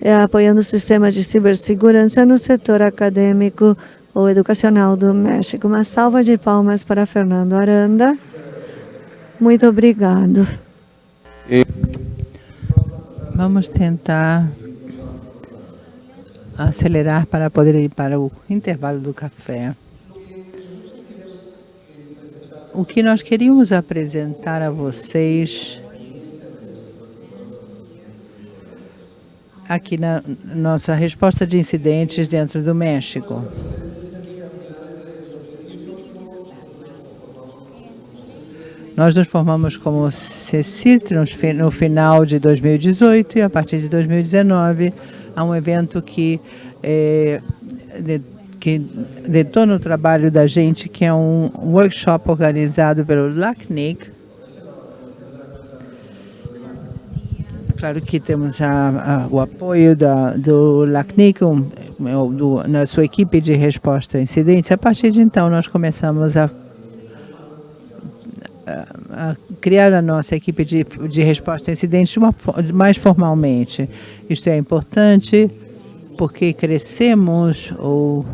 é, apoiando o sistema de cibersegurança no setor acadêmico ou educacional do México. Uma salva de palmas para Fernando Aranda. Muito obrigado. Vamos tentar acelerar para poder ir para o intervalo do café. O que nós queríamos apresentar a vocês aqui na nossa resposta de incidentes dentro do México. Nós nos formamos como CECIRT no final de 2018 e a partir de 2019 há um evento que, é, de, que detona o trabalho da gente, que é um workshop organizado pelo LACNIC. Claro que temos a, a, o apoio da, do LACNIC, um, do, na sua equipe de resposta a incidentes. A partir de então, nós começamos a a criar a nossa equipe de, de resposta a incidentes uma, mais formalmente. Isto é importante porque crescemos ou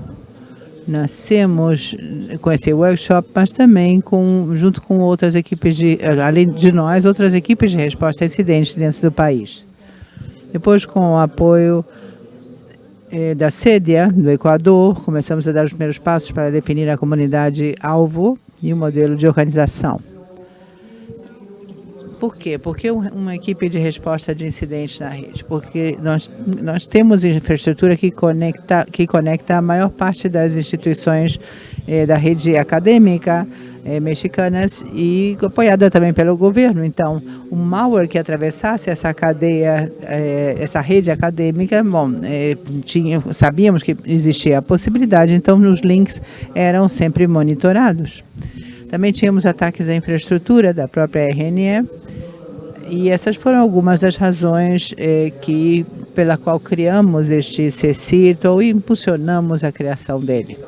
nascemos com esse workshop, mas também com, junto com outras equipes, de, além de nós, outras equipes de resposta a incidentes dentro do país. Depois, com o apoio eh, da CEDIA, do Equador, começamos a dar os primeiros passos para definir a comunidade alvo e o modelo de organização. Por quê? Porque uma equipe de resposta de incidentes na rede? Porque nós, nós temos infraestrutura que conecta, que conecta a maior parte das instituições eh, da rede acadêmica eh, mexicanas e apoiada também pelo governo. Então, o malware que atravessasse essa cadeia, eh, essa rede acadêmica, bom, eh, tinha, sabíamos que existia a possibilidade, então os links eram sempre monitorados. Também tínhamos ataques à infraestrutura da própria RNE, e essas foram algumas das razões eh, que, pela qual criamos este CECIRT ou impulsionamos a criação dele.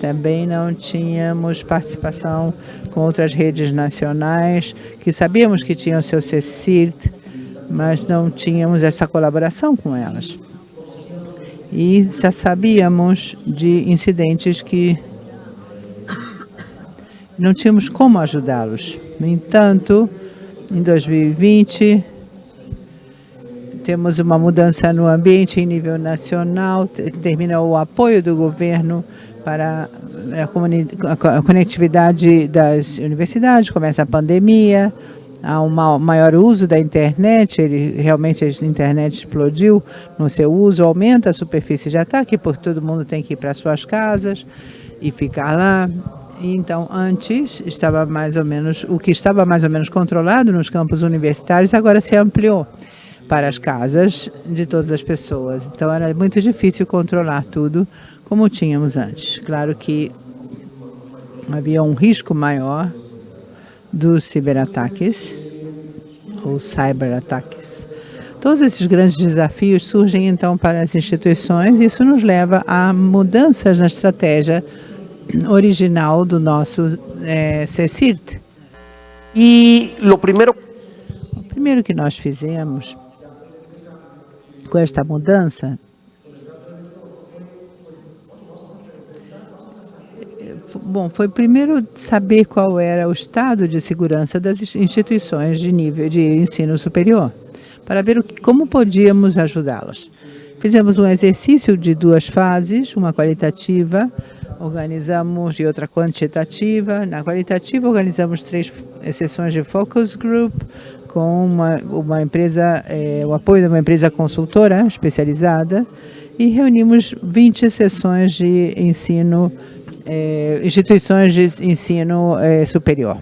Também não tínhamos participação com outras redes nacionais, que sabíamos que tinham seu CECIRT, mas não tínhamos essa colaboração com elas. E já sabíamos de incidentes que não tínhamos como ajudá-los. No entanto, em 2020, temos uma mudança no ambiente em nível nacional, termina o apoio do governo para a, conectividade das universidades, começa a pandemia, há um maior uso da internet, ele, realmente a internet explodiu no seu uso, aumenta a superfície. De ataque, porque todo mundo tem que ir para suas casas e ficar lá. Então, antes, estava mais ou menos, o que estava mais ou menos controlado nos campos universitários, agora se ampliou para as casas de todas as pessoas. Então, era muito difícil controlar tudo como tínhamos antes. Claro que havia um risco maior dos ciberataques ou cyberataques. Todos esses grandes desafios surgem, então, para as instituições e isso nos leva a mudanças na estratégia original do nosso é, CECIRT. E o primeiro... O primeiro que nós fizemos com esta mudança Bom, foi primeiro saber qual era o estado de segurança das instituições de nível de ensino superior, para ver o que, como podíamos ajudá-las. Fizemos um exercício de duas fases, uma qualitativa organizamos e outra quantitativa. Na qualitativa, organizamos três sessões de focus group com uma, uma empresa, é, o apoio de uma empresa consultora especializada e reunimos 20 sessões de ensino, é, instituições de ensino é, superior.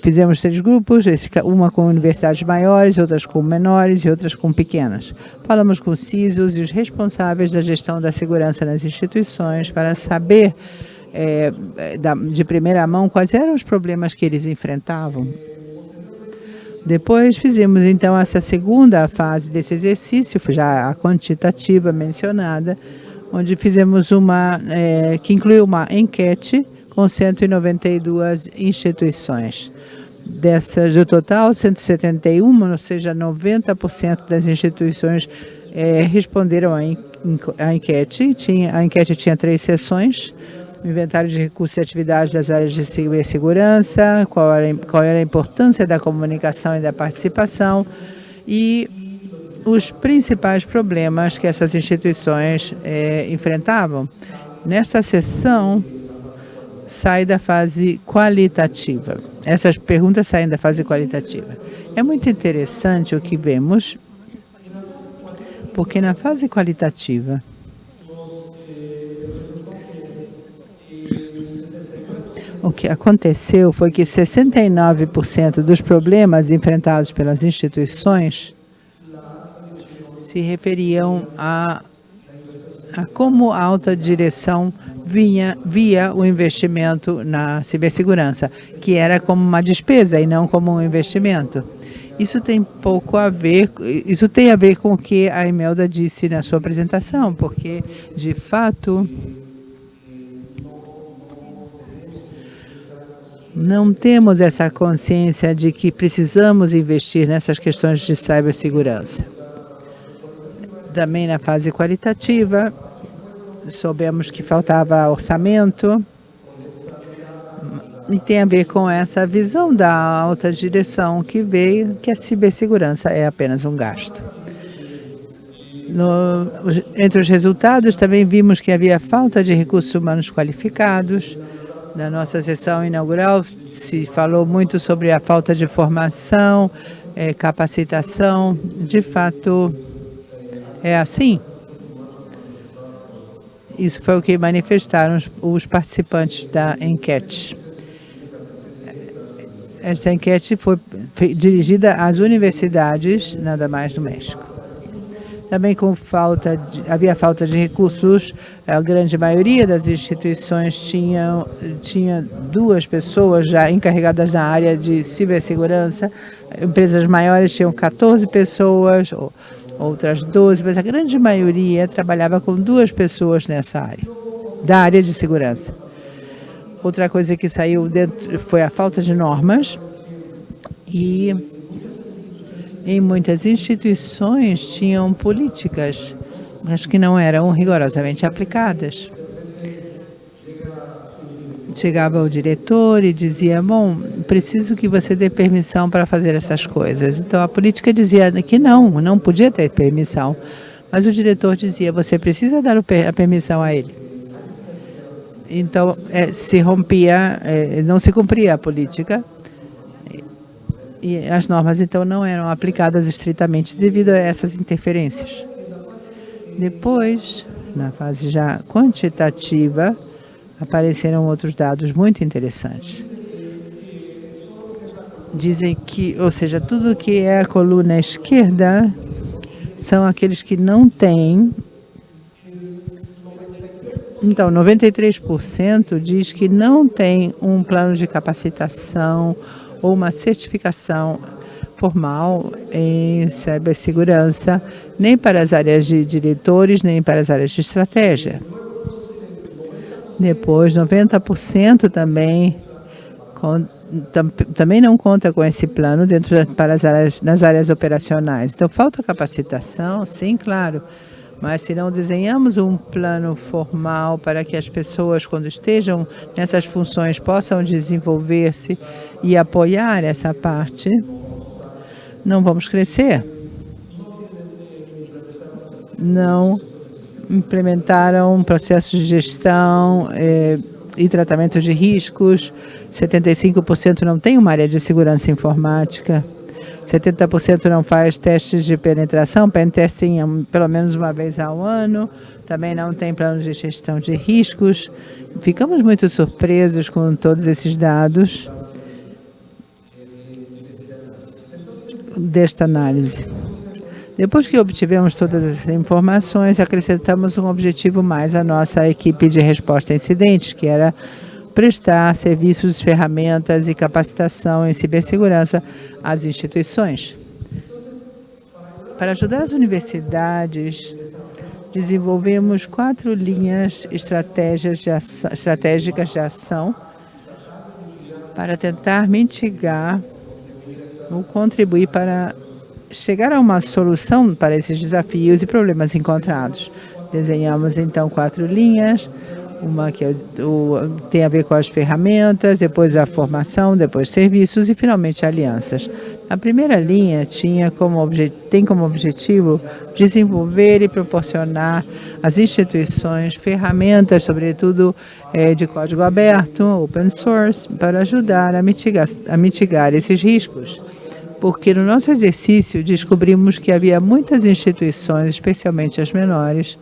Fizemos três grupos, uma com universidades maiores, outras com menores e outras com pequenas. Falamos com CISOs e os responsáveis da gestão da segurança nas instituições para saber é, de primeira mão quais eram os problemas que eles enfrentavam. Depois fizemos então essa segunda fase desse exercício, já a quantitativa mencionada, onde fizemos uma, é, que incluiu uma enquete com 192 instituições. Dessas, do total, 171, ou seja, 90% das instituições é, responderam à, enquete. Tinha, a enquete tinha três sessões, inventário de recursos e atividades das áreas de cibersegurança, qual era, qual era a importância da comunicação e da participação e os principais problemas que essas instituições é, enfrentavam. Nesta sessão, sai da fase qualitativa. Essas perguntas saem da fase qualitativa. É muito interessante o que vemos, porque na fase qualitativa, o que aconteceu foi que 69% dos problemas enfrentados pelas instituições se referiam a, como a alta direção vinha via o investimento na cibersegurança, que era como uma despesa e não como um investimento. Isso tem pouco a ver, isso tem a ver com o que a Imelda disse na sua apresentação, porque, de fato, não temos essa consciência de que precisamos investir nessas questões de cibersegurança. Também na fase qualitativa, soubemos que faltava orçamento, e tem a ver com essa visão da alta direção que veio que a cibersegurança é apenas um gasto. No, entre os resultados, também vimos que havia falta de recursos humanos qualificados. Na nossa sessão inaugural, se falou muito sobre a falta de formação, é, capacitação. De fato, é assim. Isso foi o que manifestaram os, os participantes da enquete. Esta enquete foi dirigida às universidades, nada mais no México. Também com falta de, havia falta de recursos, a grande maioria das instituições tinham, tinha duas pessoas já encarregadas na área de cibersegurança, empresas maiores tinham 14 pessoas, outras 12, mas a grande maioria trabalhava com duas pessoas nessa área, da área de segurança. Outra coisa que saiu dentro foi a falta de normas e em muitas instituições tinham políticas, mas que não eram rigorosamente aplicadas chegava o diretor e dizia, bom, preciso que você dê permissão para fazer essas coisas. Então, a política dizia que não, não podia ter permissão. Mas o diretor dizia, você precisa dar a permissão a ele. Então, é, se rompia, é, não se cumpria a política. E as normas, então, não eram aplicadas estritamente devido a essas interferências. Depois, na fase já quantitativa, apareceram outros dados muito interessantes. Dizem que, ou seja, tudo que é a coluna esquerda são aqueles que não têm. Então, 93% diz que não tem um plano de capacitação ou uma certificação formal em cibersegurança, nem para as áreas de diretores, nem para as áreas de estratégia. Depois, 90% também tam, também não conta com esse plano dentro para as áreas, nas áreas operacionais. Então, falta capacitação, sim, claro. Mas se não desenhamos um plano formal para que as pessoas, quando estejam nessas funções, possam desenvolver-se e apoiar essa parte, não vamos crescer. Não implementaram processos de gestão eh, e tratamento de riscos, 75% não tem uma área de segurança informática, 70% não faz testes de penetração, pen testing é pelo menos uma vez ao ano, também não tem plano de gestão de riscos. Ficamos muito surpresos com todos esses dados desta análise. Depois que obtivemos todas essas informações, acrescentamos um objetivo mais à nossa equipe de resposta a incidentes, que era prestar serviços, ferramentas e capacitação em cibersegurança às instituições. Para ajudar as universidades, desenvolvemos quatro linhas de ação, estratégicas de ação para tentar mitigar contribuir para chegar a uma solução para esses desafios e problemas encontrados. Desenhamos então quatro linhas, uma que é tem a ver com as ferramentas, depois a formação, depois serviços e finalmente alianças. A primeira linha tinha como tem como objetivo desenvolver e proporcionar às instituições ferramentas, sobretudo é, de código aberto, open source, para ajudar a mitigar, a mitigar esses riscos. Porque no nosso exercício descobrimos que havia muitas instituições, especialmente as menores,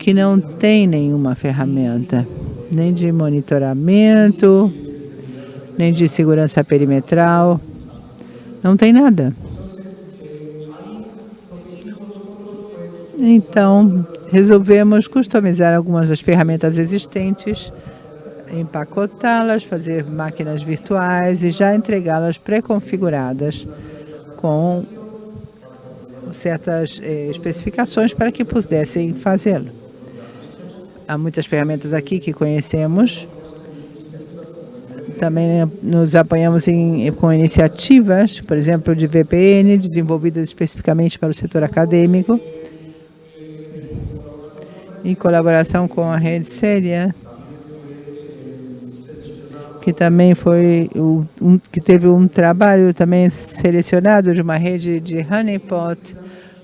que não têm nenhuma ferramenta, nem de monitoramento, nem de segurança perimetral, não tem nada. Então, resolvemos customizar algumas das ferramentas existentes, empacotá-las, fazer máquinas virtuais e já entregá-las pré-configuradas com certas eh, especificações para que pudessem fazê-lo. Há muitas ferramentas aqui que conhecemos, também nos apoiamos em, com iniciativas, por exemplo, de VPN, desenvolvidas especificamente para o setor acadêmico, em colaboração com a rede Séria, que também foi um, que teve um trabalho também selecionado de uma rede de honeypot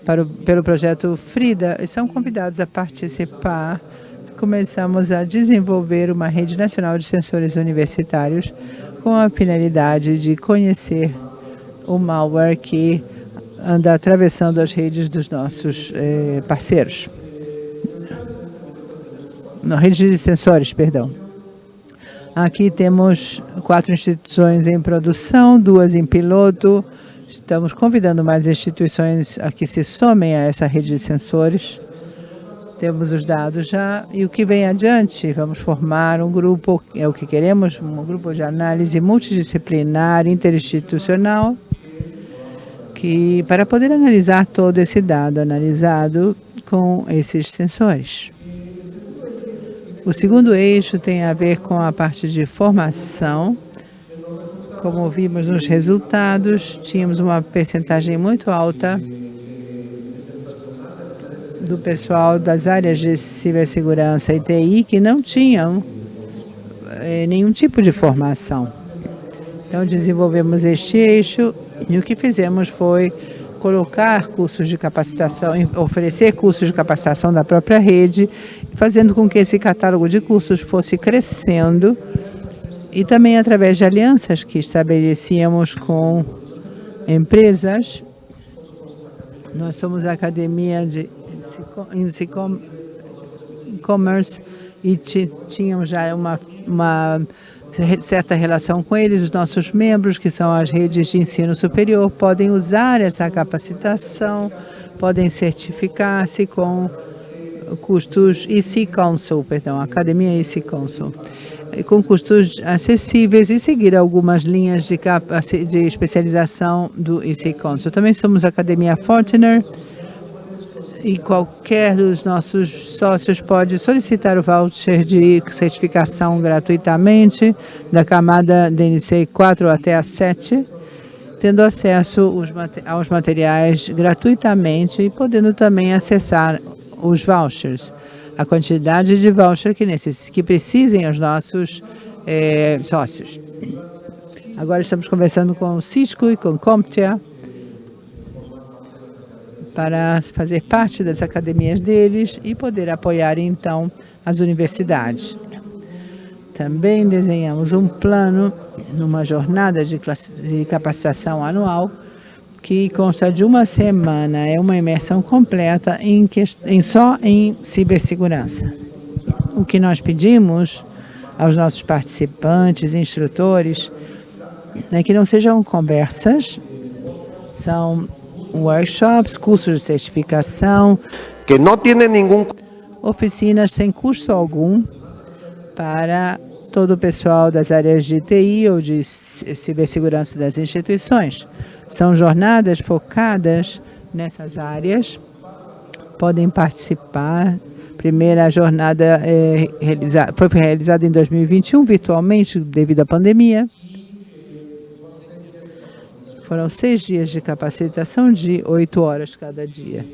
para o, pelo projeto Frida e são convidados a participar começamos a desenvolver uma rede nacional de sensores universitários com a finalidade de conhecer o malware que anda atravessando as redes dos nossos eh, parceiros. Na rede de sensores, perdão. Aqui temos quatro instituições em produção, duas em piloto. Estamos convidando mais instituições a que se somem a essa rede de sensores. Temos os dados já e o que vem adiante, vamos formar um grupo, é o que queremos, um grupo de análise multidisciplinar, interinstitucional, que, para poder analisar todo esse dado analisado com esses sensores. O segundo eixo tem a ver com a parte de formação. Como vimos nos resultados, tínhamos uma percentagem muito alta do pessoal das áreas de cibersegurança e TI que não tinham eh, nenhum tipo de formação. Então, desenvolvemos este eixo e o que fizemos foi colocar cursos de capacitação, oferecer cursos de capacitação da própria rede, fazendo com que esse catálogo de cursos fosse crescendo e também através de alianças que estabelecíamos com empresas. Nós somos a Academia de e-commerce e tínhamos já uma, uma certa relação com eles, os nossos membros, que são as redes de ensino superior, podem usar essa capacitação, podem certificar-se com custos EC Council, perdão, Academia EC Council, com custos acessíveis e seguir algumas linhas de, de especialização do EC Council. Também somos Academia Fortner, e qualquer dos nossos sócios pode solicitar o voucher de certificação gratuitamente da camada DNC 4 até a 7, tendo acesso aos materiais gratuitamente e podendo também acessar os vouchers, a quantidade de voucher que, necess, que precisem os nossos é, sócios. Agora estamos conversando com o Cisco e com Comptia, para fazer parte das academias deles e poder apoiar, então, as universidades. Também desenhamos um plano numa jornada de, de capacitação anual que consta de uma semana, é uma imersão completa em, em só em cibersegurança. O que nós pedimos aos nossos participantes, instrutores, é que não sejam conversas, são workshops, cursos de certificação, que não tem nenhum oficinas sem custo algum para todo o pessoal das áreas de TI ou de cibersegurança das instituições. São jornadas focadas nessas áreas, podem participar. Primeira jornada é, foi realizada em 2021, virtualmente, devido à pandemia. Foram seis dias de capacitação de oito horas cada dia.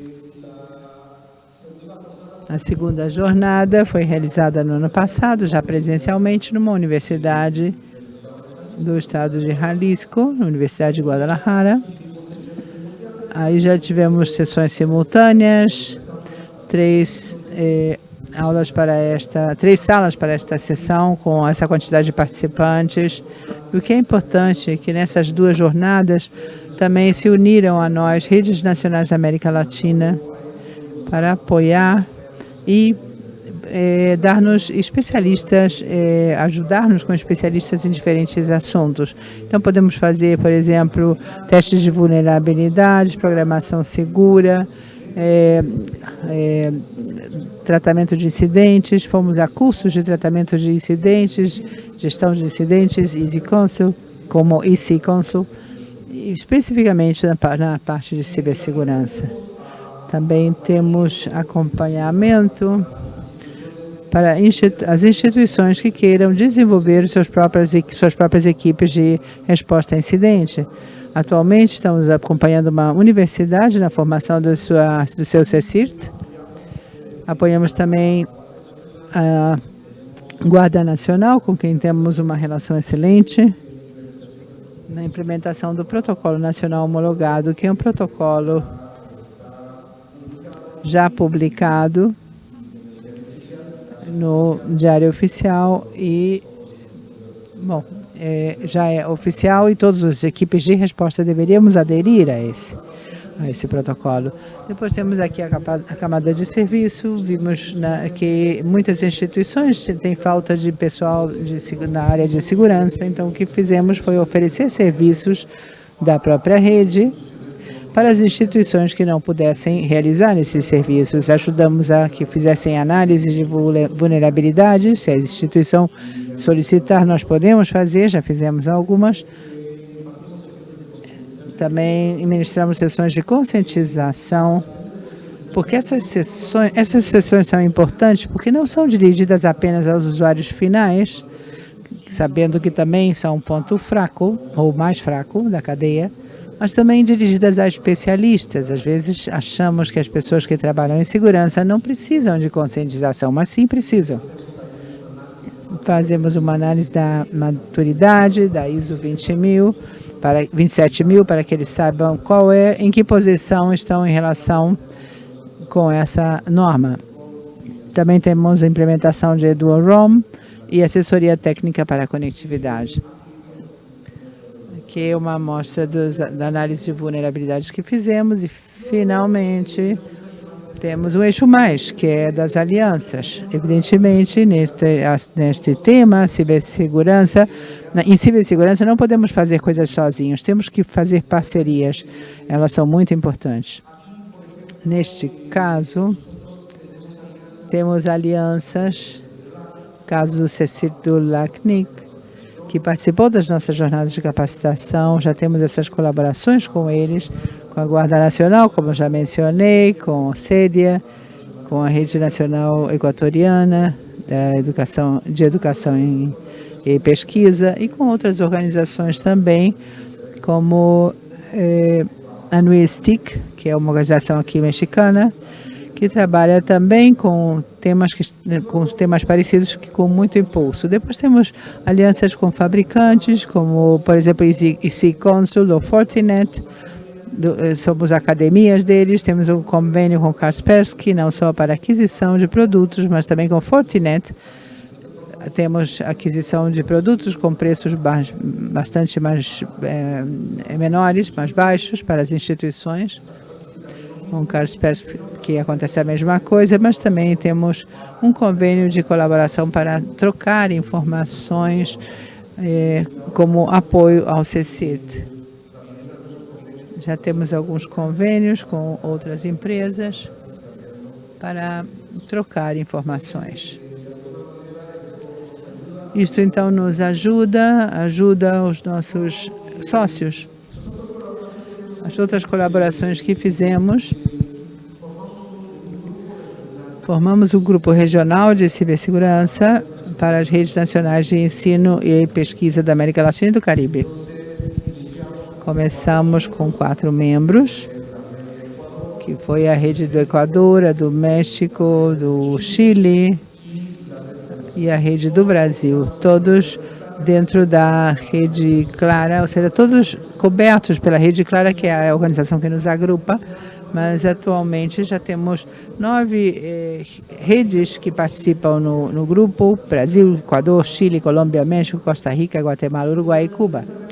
A segunda jornada foi realizada no ano passado, já presencialmente, numa universidade do estado de Jalisco, na Universidade de Guadalajara. Aí já tivemos sessões simultâneas, três eh, aulas para esta, três salas para esta sessão com essa quantidade de participantes. O que é importante é que nessas duas jornadas também se uniram a nós redes nacionais da América Latina para apoiar e é, dar-nos especialistas, é, ajudar-nos com especialistas em diferentes assuntos. Então, podemos fazer, por exemplo, testes de vulnerabilidade, programação segura, é, é, tratamento de incidentes, fomos a cursos de tratamento de incidentes, gestão de incidentes, Easy Consul, como Easy Consul, especificamente na, na parte de cibersegurança. Também temos acompanhamento para as instituições que queiram desenvolver suas próprias, suas próprias equipes de resposta a incidente. Atualmente estamos acompanhando uma universidade na formação do, sua, do seu CECIRT. Apoiamos também a Guarda Nacional, com quem temos uma relação excelente, na implementação do Protocolo Nacional Homologado, que é um protocolo já publicado no Diário Oficial e, bom, é, já é oficial e todas as equipes de resposta deveríamos aderir a esse, a esse protocolo. Depois temos aqui a, a camada de serviço, vimos na, que muitas instituições têm falta de pessoal de, na área de segurança, então o que fizemos foi oferecer serviços da própria rede para as instituições que não pudessem realizar esses serviços. Ajudamos a que fizessem análise de vulnerabilidades, se a instituição solicitar, nós podemos fazer, já fizemos algumas. Também ministramos sessões de conscientização, porque essas sessões, essas sessões são importantes porque não são dirigidas apenas aos usuários finais, sabendo que também são um ponto fraco, ou mais fraco, da cadeia, mas também dirigidas a especialistas. Às vezes achamos que as pessoas que trabalham em segurança não precisam de conscientização, mas sim precisam. Fazemos uma análise da maturidade da ISO 20 mil, para 27 mil, para que eles saibam qual é, em que posição estão em relação com essa norma. Também temos a implementação de Dual ROM e assessoria técnica para a conectividade aqui uma amostra dos, da análise de vulnerabilidades que fizemos e, finalmente, temos o eixo mais, que é das alianças. Evidentemente, neste, neste tema, cibersegurança, em cibersegurança não podemos fazer coisas sozinhos, temos que fazer parcerias. Elas são muito importantes. Neste caso, temos alianças, caso do Cecil do LACNIC, que participou das nossas jornadas de capacitação. Já temos essas colaborações com eles, com a Guarda Nacional, como já mencionei, com a CEDIA, com a Rede Nacional Equatoriana da educação, de Educação em, e Pesquisa e com outras organizações também, como eh, a NUESTIC, que é uma organização aqui mexicana, que trabalha também com temas, que, com temas parecidos que com muito impulso. Depois temos alianças com fabricantes, como, por exemplo, Easy Consul ou Fortinet, do, eh, somos academias deles, temos um convênio com Kaspersky, não só para aquisição de produtos, mas também com Fortinet. Temos aquisição de produtos com preços bastante mais é, menores, mais baixos para as instituições com Kaspersky que acontece a mesma coisa, mas também temos um convênio de colaboração para trocar informações eh, como apoio ao CECIRT. Já temos alguns convênios com outras empresas para trocar informações. Isto então nos ajuda, ajuda os nossos sócios. As outras colaborações que fizemos Formamos um grupo regional de cibersegurança para as redes nacionais de ensino e pesquisa da América Latina e do Caribe. Começamos com quatro membros, que foi a rede do Equador, a do México, do Chile e a rede do Brasil, todos dentro da rede Clara, ou seja, todos cobertos pela rede Clara, que é a organização que nos agrupa, mas atualmente já temos nove eh, redes que participam no, no grupo, Brasil, Equador, Chile, Colômbia, México, Costa Rica, Guatemala, Uruguai e Cuba.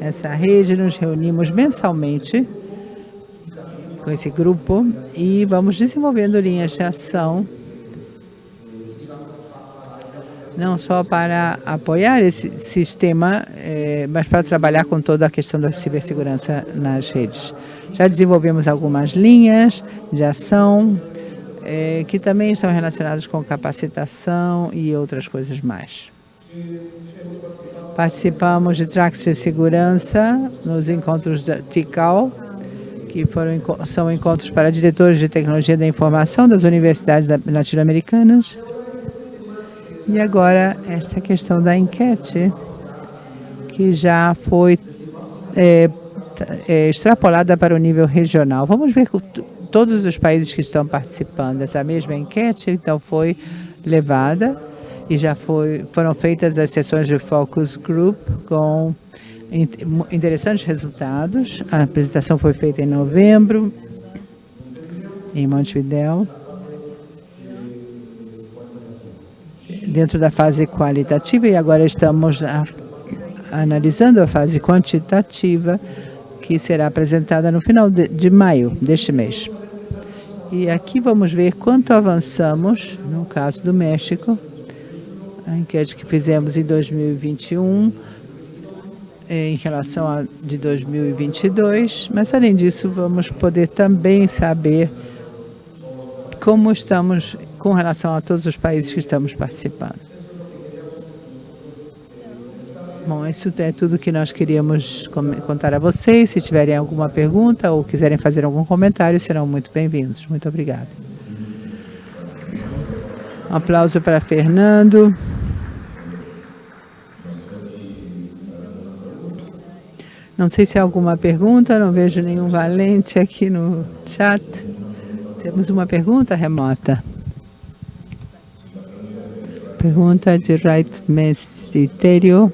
Essa rede nos reunimos mensalmente com esse grupo e vamos desenvolvendo linhas de ação não só para apoiar esse sistema, eh, mas para trabalhar com toda a questão da cibersegurança nas redes. Já desenvolvemos algumas linhas de ação eh, que também estão relacionadas com capacitação e outras coisas mais. Participamos de tracks de segurança nos encontros da TICAL, que foram, são encontros para diretores de tecnologia da informação das universidades latino-americanas. E agora, esta questão da enquete, que já foi é, é, extrapolada para o nível regional. Vamos ver todos os países que estão participando. Essa mesma enquete, então, foi levada e já foi, foram feitas as sessões de focus group com interessantes resultados. A apresentação foi feita em novembro, em Montevideo. dentro da fase qualitativa e agora estamos a, analisando a fase quantitativa que será apresentada no final de, de maio deste mês. E aqui vamos ver quanto avançamos, no caso do México, a enquete que fizemos em 2021, em relação a de 2022, mas além disso vamos poder também saber como estamos com relação a todos os países que estamos participando. Bom, isso é tudo que nós queríamos contar a vocês. Se tiverem alguma pergunta ou quiserem fazer algum comentário, serão muito bem-vindos. Muito obrigado. Um aplauso para Fernando. Não sei se há alguma pergunta, não vejo nenhum valente aqui no chat. Temos uma pergunta remota. Pergunta de Right Mestério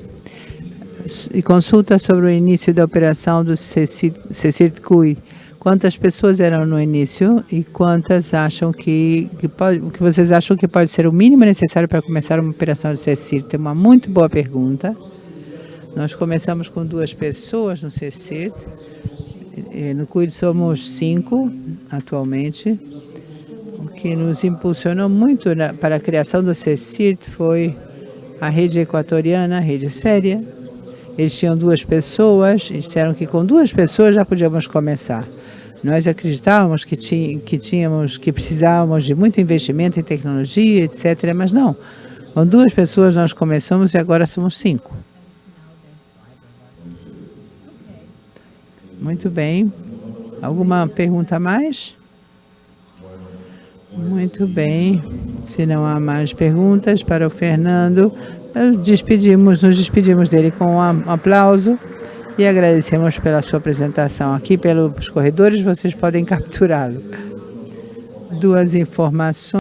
e consulta sobre o início da operação do CECIRCUI. Quantas pessoas eram no início e quantas acham que, que, pode, que vocês acham que pode ser o mínimo necessário para começar uma operação do CECIRT? É uma muito boa pergunta. Nós começamos com duas pessoas no CECIRT. No CUID somos cinco atualmente que nos impulsionou muito na, para a criação do CECIRT foi a rede equatoriana, a rede séria. Eles tinham duas pessoas, e disseram que com duas pessoas já podíamos começar. Nós acreditávamos que, que tínhamos, que precisávamos de muito investimento em tecnologia, etc., mas não. Com duas pessoas nós começamos e agora somos cinco. Muito bem. Alguma pergunta a mais? Muito bem. Se não há mais perguntas para o Fernando, despedimos, nos despedimos dele com um aplauso e agradecemos pela sua apresentação. Aqui pelos corredores vocês podem capturá-lo. Duas informações.